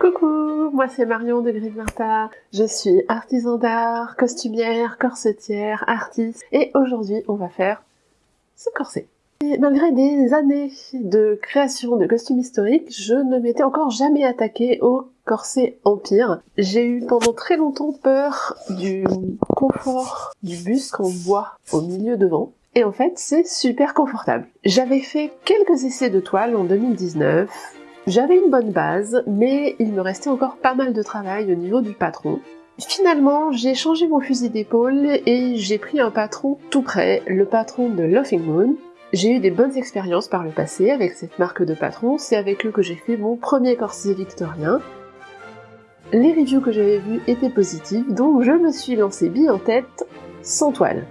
Coucou, moi c'est Marion de Gris Martha. Je suis artisan d'art, costumière, corsetière, artiste et aujourd'hui on va faire ce corset. Et malgré des années de création de costumes historiques, je ne m'étais encore jamais attaquée au corset empire. J'ai eu pendant très longtemps peur du confort du buste en bois au milieu devant. Et en fait, c'est super confortable. J'avais fait quelques essais de toile en 2019. J'avais une bonne base, mais il me restait encore pas mal de travail au niveau du patron. Finalement, j'ai changé mon fusil d'épaule et j'ai pris un patron tout prêt, le patron de Laughing Moon, j'ai eu des bonnes expériences par le passé avec cette marque de patron, c'est avec eux que j'ai fait mon premier corset victorien. Les reviews que j'avais vues étaient positives, donc je me suis lancé bille en tête, sans toile.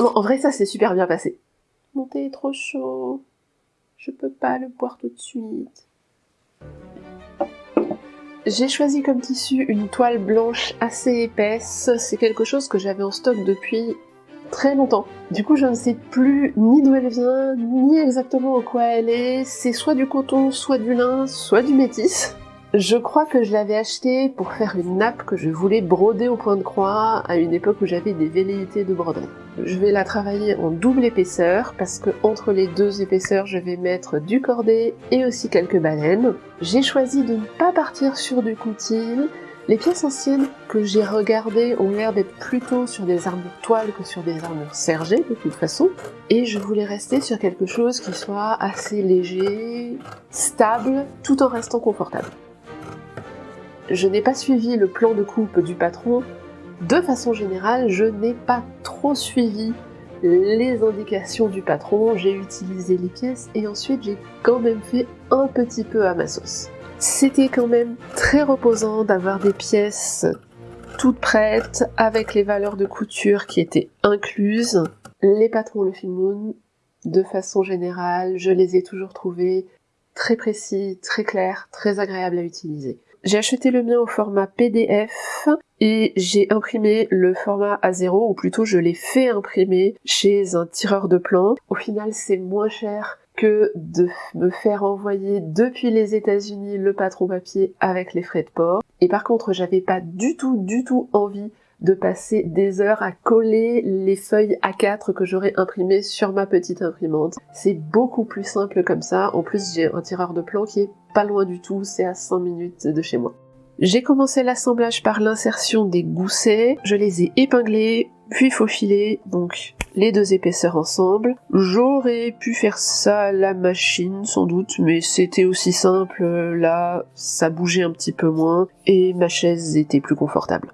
En vrai, ça s'est super bien passé. Mon thé est trop chaud. Je peux pas le boire tout de suite. J'ai choisi comme tissu une toile blanche assez épaisse, c'est quelque chose que j'avais en stock depuis très longtemps. Du coup je ne sais plus ni d'où elle vient, ni exactement en quoi elle est, c'est soit du coton, soit du lin, soit du métis. Je crois que je l'avais acheté pour faire une nappe que je voulais broder au point de croix à une époque où j'avais des velléités de broderie. Je vais la travailler en double épaisseur parce que entre les deux épaisseurs je vais mettre du cordé et aussi quelques baleines. J'ai choisi de ne pas partir sur du coutil. Les pièces anciennes que j'ai regardées ont l'air d'être plutôt sur des armures toiles que sur des armures sergées de toute façon. Et je voulais rester sur quelque chose qui soit assez léger, stable, tout en restant confortable. Je n'ai pas suivi le plan de coupe du patron. De façon générale, je n'ai pas trop suivi les indications du patron, j'ai utilisé les pièces et ensuite j'ai quand même fait un petit peu à ma sauce. C'était quand même très reposant d'avoir des pièces toutes prêtes avec les valeurs de couture qui étaient incluses. Les patrons Le Moon, de façon générale, je les ai toujours trouvés très précis, très clairs, très agréables à utiliser. J'ai acheté le mien au format PDF et j'ai imprimé le format A0, ou plutôt je l'ai fait imprimer chez un tireur de plans. Au final, c'est moins cher que de me faire envoyer depuis les États-Unis le patron papier avec les frais de port. Et par contre, j'avais pas du tout, du tout envie de passer des heures à coller les feuilles A4 que j'aurais imprimées sur ma petite imprimante. C'est beaucoup plus simple comme ça. En plus, j'ai un tireur de plans qui est pas loin du tout, c'est à 5 minutes de chez moi. J'ai commencé l'assemblage par l'insertion des goussets, je les ai épinglés, puis faufilés, donc les deux épaisseurs ensemble. J'aurais pu faire ça à la machine sans doute, mais c'était aussi simple, là ça bougeait un petit peu moins, et ma chaise était plus confortable.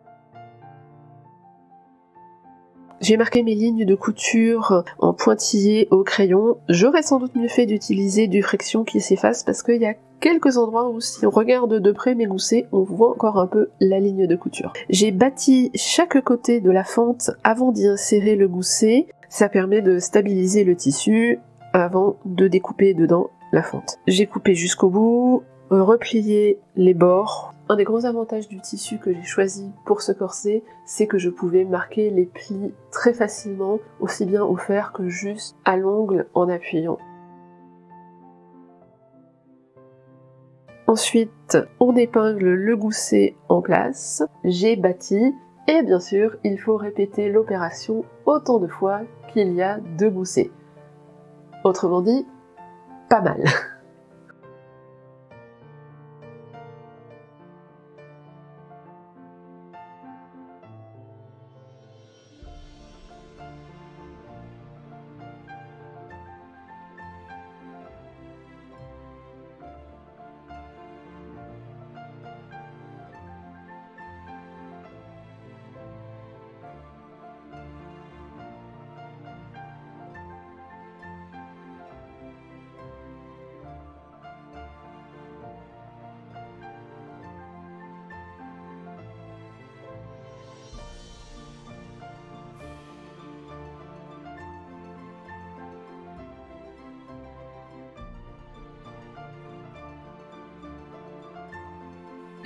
J'ai marqué mes lignes de couture en pointillé au crayon. J'aurais sans doute mieux fait d'utiliser du friction qui s'efface parce qu'il y a quelques endroits où si on regarde de près mes goussets, on voit encore un peu la ligne de couture. J'ai bâti chaque côté de la fente avant d'y insérer le gousset. Ça permet de stabiliser le tissu avant de découper dedans la fente. J'ai coupé jusqu'au bout, replié les bords un des gros avantages du tissu que j'ai choisi pour ce corset, c'est que je pouvais marquer les plis très facilement, aussi bien au fer que juste à l'ongle en appuyant. Ensuite, on épingle le gousset en place. J'ai bâti et bien sûr, il faut répéter l'opération autant de fois qu'il y a deux goussets. Autrement dit, pas mal.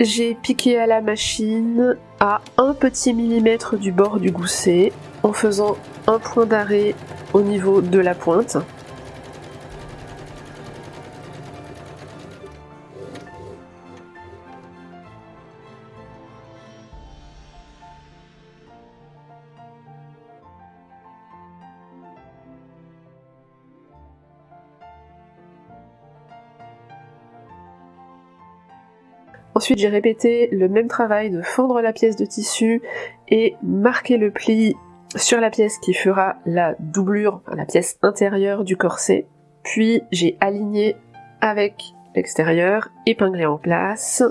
J'ai piqué à la machine à un petit millimètre du bord du gousset en faisant un point d'arrêt au niveau de la pointe. Ensuite, j'ai répété le même travail de fendre la pièce de tissu et marquer le pli sur la pièce qui fera la doublure, la pièce intérieure du corset. Puis j'ai aligné avec l'extérieur, épinglé en place.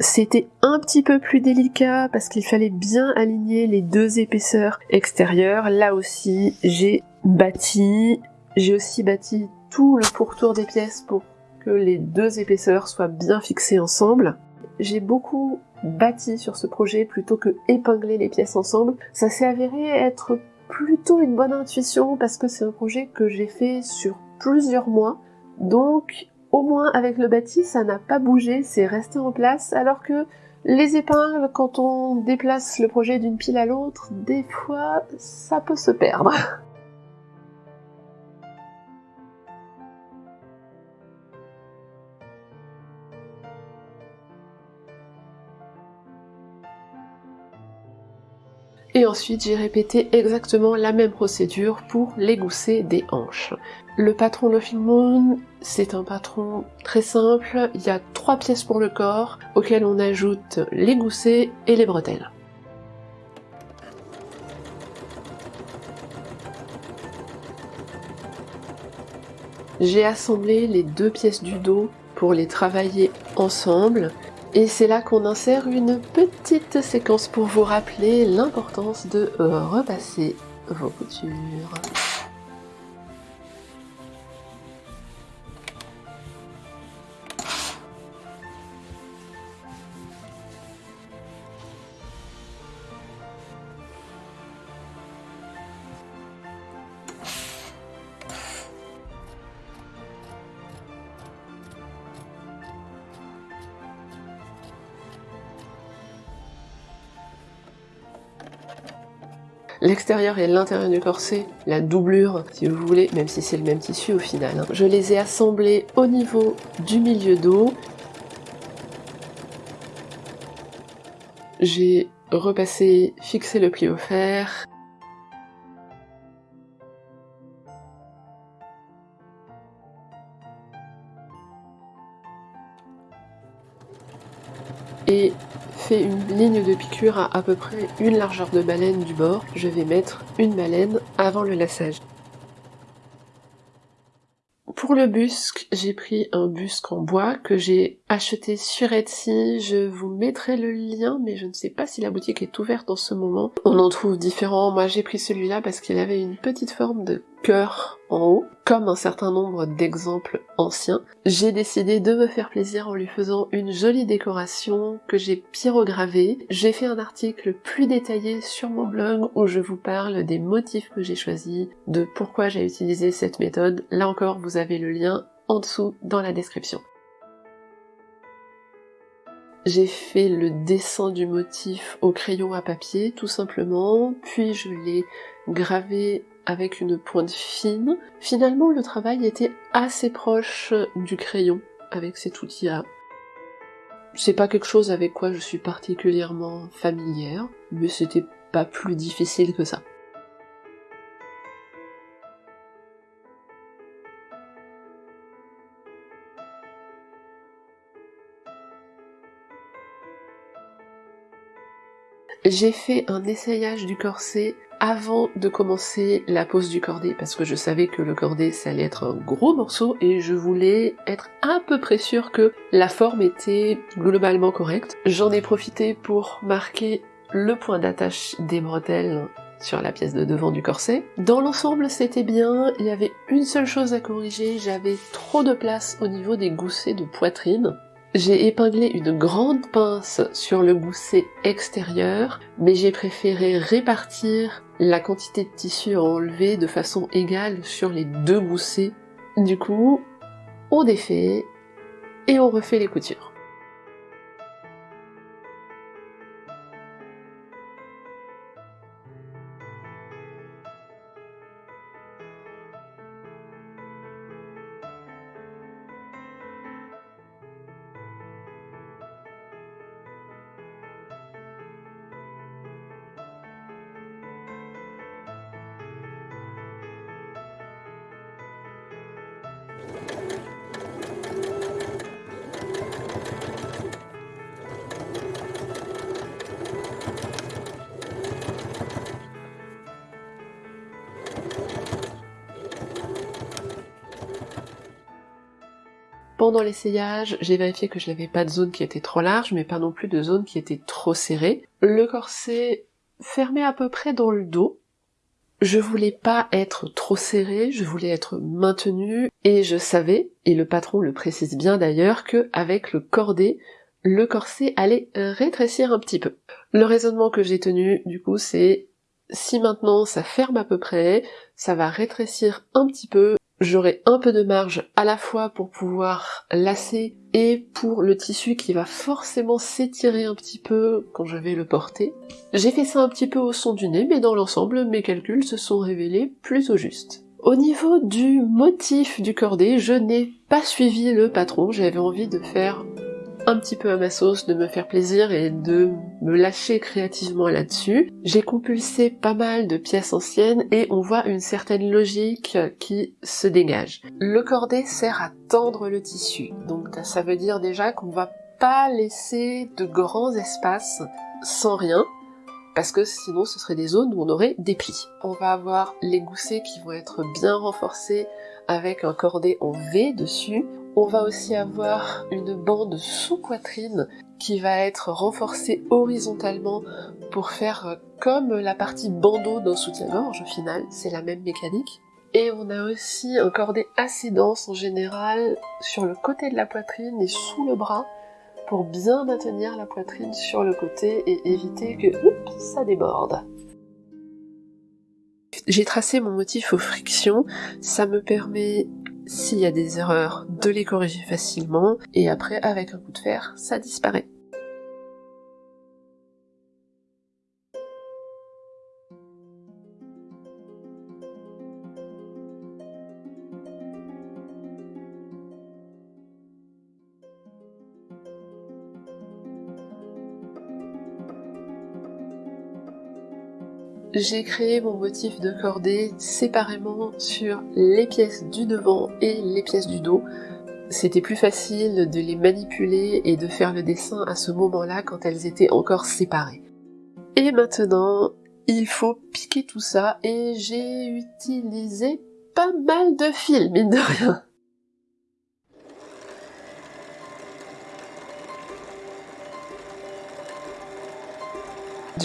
C'était un petit peu plus délicat parce qu'il fallait bien aligner les deux épaisseurs extérieures. Là aussi, j'ai bâti, j'ai aussi bâti tout le pourtour des pièces pour les deux épaisseurs soient bien fixées ensemble. J'ai beaucoup bâti sur ce projet plutôt que épingler les pièces ensemble. Ça s'est avéré être plutôt une bonne intuition parce que c'est un projet que j'ai fait sur plusieurs mois. Donc au moins avec le bâti, ça n'a pas bougé, c'est resté en place alors que les épingles, quand on déplace le projet d'une pile à l'autre, des fois, ça peut se perdre. Et ensuite, j'ai répété exactement la même procédure pour les goussets des hanches. Le patron Loving Moon, c'est un patron très simple. Il y a trois pièces pour le corps, auxquelles on ajoute les goussets et les bretelles. J'ai assemblé les deux pièces du dos pour les travailler ensemble et c'est là qu'on insère une petite séquence pour vous rappeler l'importance de repasser vos coutures. L'extérieur et l'intérieur du corset, la doublure si vous voulez, même si c'est le même tissu au final. Hein. Je les ai assemblés au niveau du milieu dos. J'ai repassé, fixé le pli au fer. Et une ligne de piqûre à à peu près une largeur de baleine du bord. Je vais mettre une baleine avant le lassage. Pour le busque, j'ai pris un busque en bois que j'ai acheté sur Etsy. Je vous mettrai le lien, mais je ne sais pas si la boutique est ouverte en ce moment. On en trouve différents. Moi, j'ai pris celui-là parce qu'il avait une petite forme de cœur en haut, comme un certain nombre d'exemples anciens. J'ai décidé de me faire plaisir en lui faisant une jolie décoration que j'ai pyrogravée. J'ai fait un article plus détaillé sur mon blog où je vous parle des motifs que j'ai choisis, de pourquoi j'ai utilisé cette méthode. Là encore, vous avez le lien en dessous dans la description. J'ai fait le dessin du motif au crayon à papier, tout simplement, puis je l'ai gravé avec une pointe fine. Finalement, le travail était assez proche du crayon avec cet outil-là. C'est pas quelque chose avec quoi je suis particulièrement familière, mais c'était pas plus difficile que ça. J'ai fait un essayage du corset avant de commencer la pose du cordé parce que je savais que le cordé ça allait être un gros morceau et je voulais être à peu près sûre que la forme était globalement correcte. J'en ai profité pour marquer le point d'attache des bretelles sur la pièce de devant du corset. Dans l'ensemble c'était bien, il y avait une seule chose à corriger, j'avais trop de place au niveau des goussets de poitrine. J'ai épinglé une grande pince sur le gousset extérieur, mais j'ai préféré répartir la quantité de tissu à enlever de façon égale sur les deux goussets. Du coup, on défait et on refait les coutures. Pendant l'essayage, j'ai vérifié que je n'avais pas de zone qui était trop large, mais pas non plus de zone qui était trop serrée. Le corset fermait à peu près dans le dos. Je voulais pas être trop serré, je voulais être maintenu, et je savais, et le patron le précise bien d'ailleurs, que avec le cordé, le corset allait rétrécir un petit peu. Le raisonnement que j'ai tenu, du coup, c'est si maintenant ça ferme à peu près, ça va rétrécir un petit peu, j'aurai un peu de marge à la fois pour pouvoir lasser et pour le tissu qui va forcément s'étirer un petit peu quand je vais le porter. J'ai fait ça un petit peu au son du nez, mais dans l'ensemble, mes calculs se sont révélés plutôt justes. Au niveau du motif du cordé, je n'ai pas suivi le patron, j'avais envie de faire un petit peu à ma sauce, de me faire plaisir et de me lâcher créativement là-dessus. J'ai compulsé pas mal de pièces anciennes et on voit une certaine logique qui se dégage. Le cordé sert à tendre le tissu, donc ça veut dire déjà qu'on va pas laisser de grands espaces sans rien, parce que sinon ce serait des zones où on aurait des plis. On va avoir les goussets qui vont être bien renforcés avec un cordé en V dessus. On va aussi avoir une bande sous-poitrine qui va être renforcée horizontalement pour faire comme la partie bandeau d'un soutien-gorge au final, c'est la même mécanique. Et on a aussi un cordé assez dense en général sur le côté de la poitrine et sous le bras pour bien maintenir la poitrine sur le côté et éviter que ça déborde. J'ai tracé mon motif aux frictions, ça me permet, s'il y a des erreurs, de les corriger facilement, et après, avec un coup de fer, ça disparaît. J'ai créé mon motif de cordée séparément sur les pièces du devant et les pièces du dos. C'était plus facile de les manipuler et de faire le dessin à ce moment-là quand elles étaient encore séparées. Et maintenant, il faut piquer tout ça et j'ai utilisé pas mal de fils, mine de rien.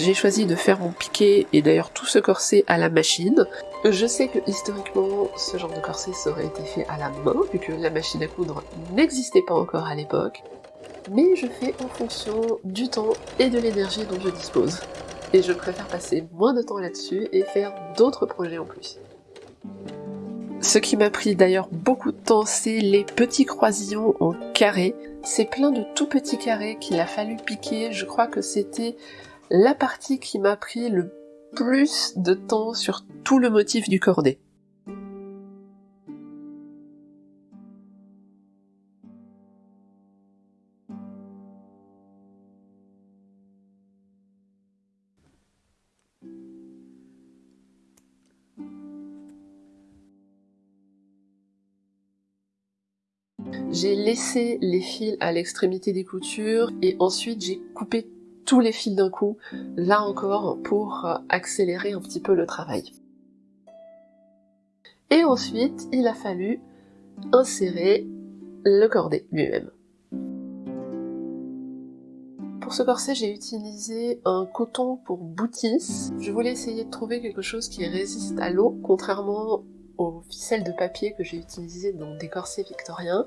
J'ai choisi de faire mon piqué et d'ailleurs tout ce corset à la machine. Je sais que historiquement ce genre de corset aurait été fait à la main vu que la machine à coudre n'existait pas encore à l'époque. Mais je fais en fonction du temps et de l'énergie dont je dispose. Et je préfère passer moins de temps là-dessus et faire d'autres projets en plus. Ce qui m'a pris d'ailleurs beaucoup de temps, c'est les petits croisillons en carré. C'est plein de tout petits carrés qu'il a fallu piquer. Je crois que c'était la partie qui m'a pris le plus de temps sur tout le motif du cordé. J'ai laissé les fils à l'extrémité des coutures et ensuite j'ai coupé les fils d'un coup, là encore pour euh, accélérer un petit peu le travail. Et ensuite, il a fallu insérer le cordet lui-même. Pour ce corset, j'ai utilisé un coton pour boutis. Je voulais essayer de trouver quelque chose qui résiste à l'eau, contrairement aux ficelles de papier que j'ai utilisées dans des corsets victoriens.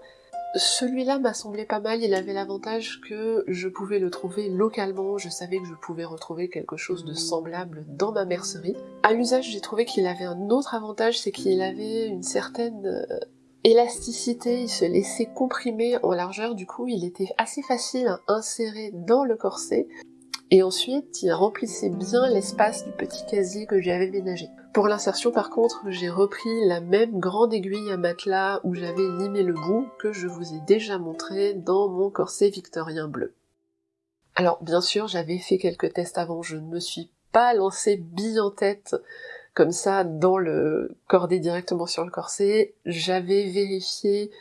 Celui-là m'a semblé pas mal, il avait l'avantage que je pouvais le trouver localement, je savais que je pouvais retrouver quelque chose de semblable dans ma mercerie. À l'usage, j'ai trouvé qu'il avait un autre avantage, c'est qu'il avait une certaine euh, élasticité, il se laissait comprimer en largeur, du coup il était assez facile à insérer dans le corset, et ensuite il remplissait bien l'espace du petit casier que j'avais ménagé. Pour l'insertion par contre, j'ai repris la même grande aiguille à matelas où j'avais limé le bout que je vous ai déjà montré dans mon corset victorien bleu. Alors bien sûr, j'avais fait quelques tests avant, je ne me suis pas lancé bille en tête comme ça dans le cordé directement sur le corset. J'avais vérifié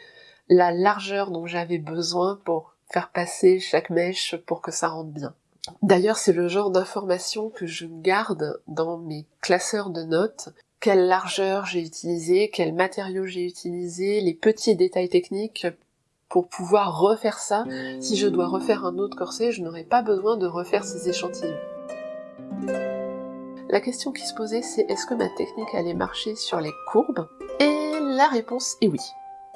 la largeur dont j'avais besoin pour faire passer chaque mèche pour que ça rentre bien. D'ailleurs, c'est le genre d'information que je garde dans mes classeurs de notes. Quelle largeur j'ai utilisé, quel matériau j'ai utilisé, les petits détails techniques pour pouvoir refaire ça. Si je dois refaire un autre corset, je n'aurai pas besoin de refaire ces échantillons. La question qui se posait, c'est est-ce que ma technique allait marcher sur les courbes? Et la réponse est oui.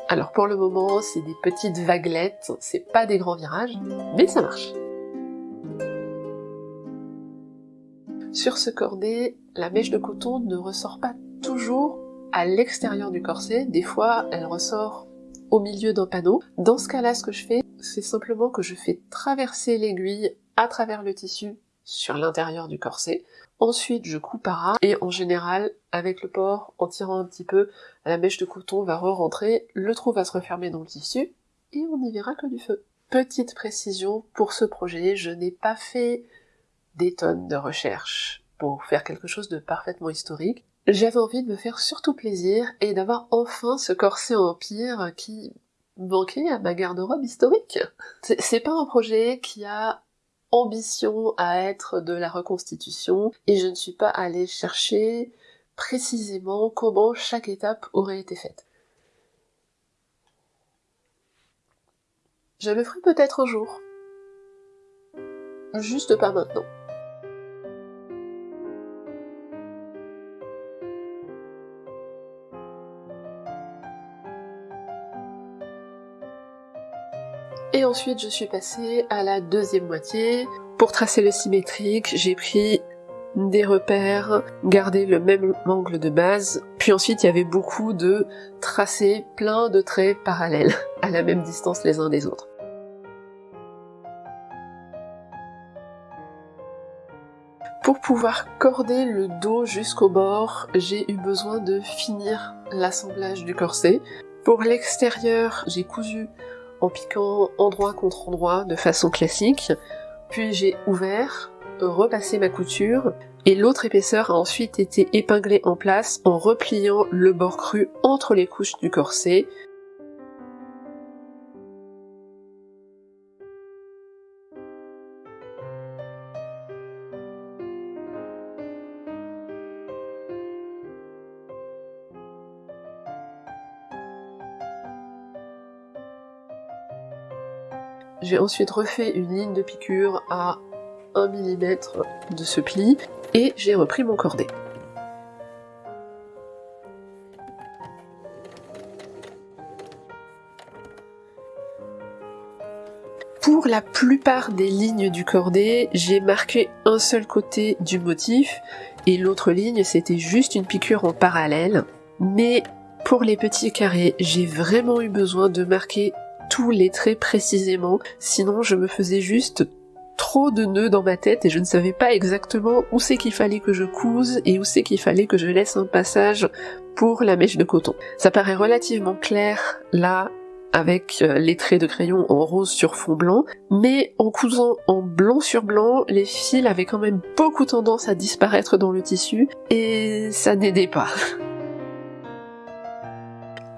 Alors pour le moment, c'est des petites vaguelettes, c'est pas des grands virages, mais ça marche. Sur ce cordet, la mèche de coton ne ressort pas toujours à l'extérieur du corset, des fois elle ressort au milieu d'un panneau. Dans ce cas-là, ce que je fais, c'est simplement que je fais traverser l'aiguille à travers le tissu sur l'intérieur du corset. Ensuite, je coupe à ras, et en général, avec le port, en tirant un petit peu, la mèche de coton va re-rentrer, le trou va se refermer dans le tissu, et on n'y verra que du feu. Petite précision, pour ce projet, je n'ai pas fait des tonnes de recherches pour faire quelque chose de parfaitement historique. J'avais envie de me faire surtout plaisir et d'avoir enfin ce corset empire qui manquait à ma garde-robe historique. C'est pas un projet qui a ambition à être de la reconstitution et je ne suis pas allée chercher précisément comment chaque étape aurait été faite. Je le ferai peut-être un jour. Juste pas maintenant. Ensuite, je suis passée à la deuxième moitié. Pour tracer le symétrique, j'ai pris des repères, gardé le même angle de base, puis ensuite il y avait beaucoup de tracés, plein de traits parallèles, à la même distance les uns des autres. Pour pouvoir corder le dos jusqu'au bord, j'ai eu besoin de finir l'assemblage du corset. Pour l'extérieur, j'ai cousu en piquant endroit contre endroit de façon classique, puis j'ai ouvert, repassé ma couture, et l'autre épaisseur a ensuite été épinglée en place en repliant le bord cru entre les couches du corset, J'ai ensuite refait une ligne de piqûre à 1 mm de ce pli et j'ai repris mon cordet. Pour la plupart des lignes du cordet, j'ai marqué un seul côté du motif et l'autre ligne c'était juste une piqûre en parallèle. Mais pour les petits carrés, j'ai vraiment eu besoin de marquer tous les traits précisément, sinon je me faisais juste trop de nœuds dans ma tête et je ne savais pas exactement où c'est qu'il fallait que je couse et où c'est qu'il fallait que je laisse un passage pour la mèche de coton. Ça paraît relativement clair là avec euh, les traits de crayon en rose sur fond blanc, mais en cousant en blanc sur blanc, les fils avaient quand même beaucoup tendance à disparaître dans le tissu et ça n'aidait pas.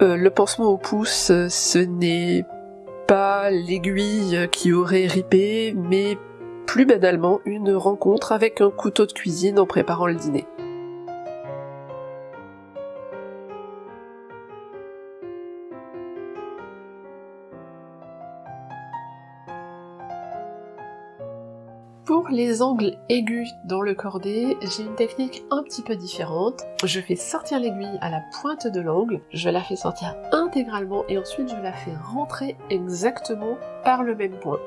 Euh, le pansement au pouce, ce n'est pas l'aiguille qui aurait ripé, mais plus banalement une rencontre avec un couteau de cuisine en préparant le dîner. Pour les angles aigus dans le cordet, j'ai une technique un petit peu différente. Je fais sortir l'aiguille à la pointe de l'angle, je la fais sortir intégralement et ensuite je la fais rentrer exactement par le même point.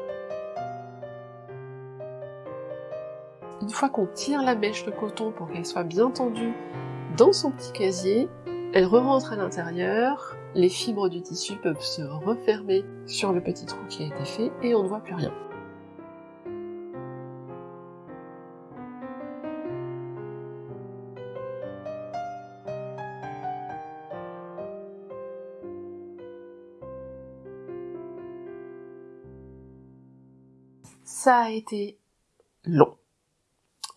Une fois qu'on tire la mèche de coton pour qu'elle soit bien tendue dans son petit casier, elle re-rentre à l'intérieur, les fibres du tissu peuvent se refermer sur le petit trou qui a été fait et on ne voit plus rien. Ça a été long.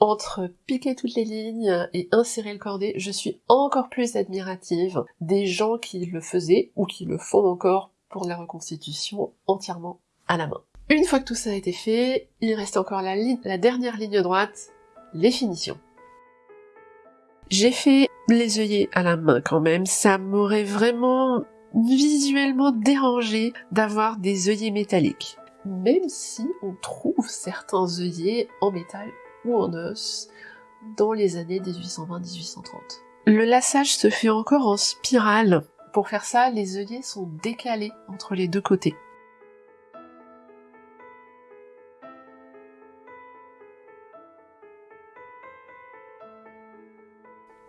Entre piquer toutes les lignes et insérer le cordet, je suis encore plus admirative des gens qui le faisaient ou qui le font encore pour la reconstitution entièrement à la main. Une fois que tout ça a été fait, il reste encore la, la dernière ligne droite, les finitions. J'ai fait les œillets à la main quand même, ça m'aurait vraiment visuellement dérangé d'avoir des œillets métalliques. Même si on trouve certains œillets en métal ou en os dans les années 1820-1830. Le lassage se fait encore en spirale. Pour faire ça, les œillets sont décalés entre les deux côtés.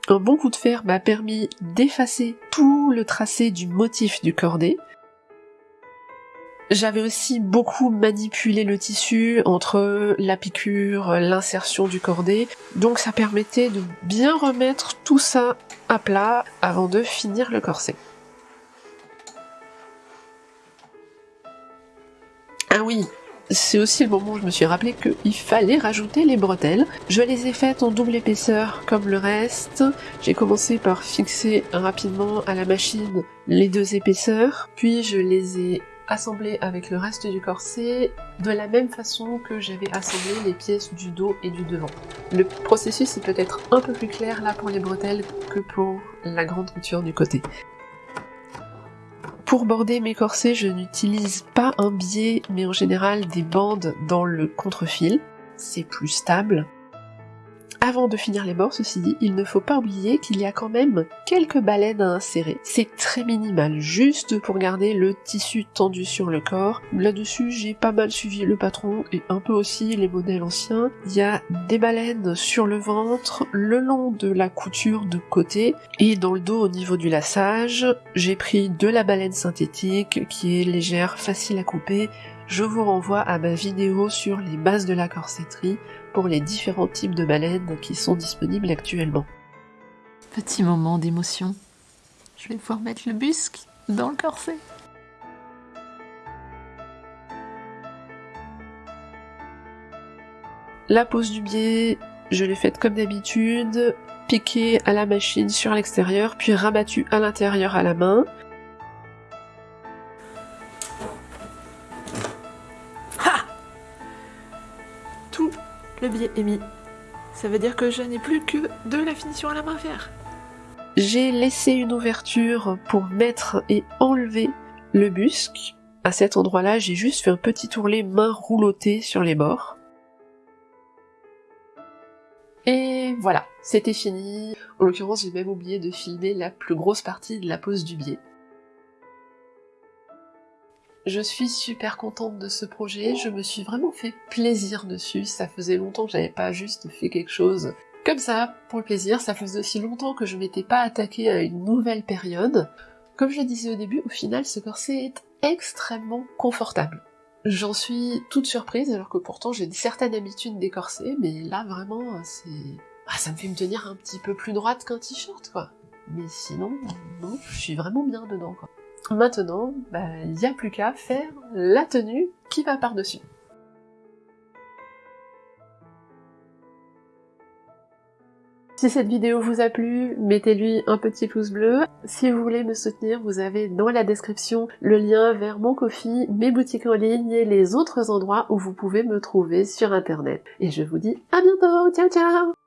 Un bon coup de fer m'a permis d'effacer tout le tracé du motif du cordet. J'avais aussi beaucoup manipulé le tissu entre la piqûre, l'insertion du cordet, donc ça permettait de bien remettre tout ça à plat avant de finir le corset. Ah oui, c'est aussi le moment où je me suis rappelé qu'il fallait rajouter les bretelles. Je les ai faites en double épaisseur comme le reste. J'ai commencé par fixer rapidement à la machine les deux épaisseurs, puis je les ai assemblées avec le reste du corset de la même façon que j'avais assemblé les pièces du dos et du devant. Le processus est peut-être un peu plus clair là pour les bretelles que pour la grande couture du côté. Pour border mes corsets, je n'utilise pas un biais, mais en général des bandes dans le contre-fil. C'est plus stable. Avant de finir les bords, ceci dit, il ne faut pas oublier qu'il y a quand même quelques baleines à insérer. C'est très minimal, juste pour garder le tissu tendu sur le corps. Là-dessus, j'ai pas mal suivi le patron et un peu aussi les modèles anciens. Il y a des baleines sur le ventre, le long de la couture de côté et dans le dos au niveau du lassage. J'ai pris de la baleine synthétique qui est légère, facile à couper. Je vous renvoie à ma vidéo sur les bases de la corsetterie pour les différents types de baleines qui sont disponibles actuellement. Petit moment d'émotion. Je vais pouvoir mettre le busque dans le corset. La pose du biais, je l'ai faite comme d'habitude, piqué à la machine sur l'extérieur, puis rabattu à l'intérieur à la main. Le biais est mis. Ça veut dire que je n'ai plus que de la finition à la main à faire. J'ai laissé une ouverture pour mettre et enlever le busque. À cet endroit-là, j'ai juste fait un petit tourlet main roulottée sur les bords. Et voilà, c'était fini. En l'occurrence, j'ai même oublié de filmer la plus grosse partie de la pose du biais. Je suis super contente de ce projet, je me suis vraiment fait plaisir dessus, ça faisait longtemps que j'avais pas juste fait quelque chose comme ça, pour le plaisir, ça faisait aussi longtemps que je m'étais pas attaquée à une nouvelle période. Comme je disais au début, au final, ce corset est extrêmement confortable. J'en suis toute surprise, alors que pourtant j'ai une certaine habitude des corsets, mais là vraiment, c'est... Ah, ça me fait me tenir un petit peu plus droite qu'un t-shirt, quoi. Mais sinon, non, je suis vraiment bien dedans, quoi. Maintenant, bah, il n'y a plus qu'à faire la tenue qui va par-dessus. Si cette vidéo vous a plu, mettez-lui un petit pouce bleu. Si vous voulez me soutenir, vous avez dans la description le lien vers mon Kofi, mes boutiques en ligne et les autres endroits où vous pouvez me trouver sur internet. Et je vous dis à bientôt, ciao ciao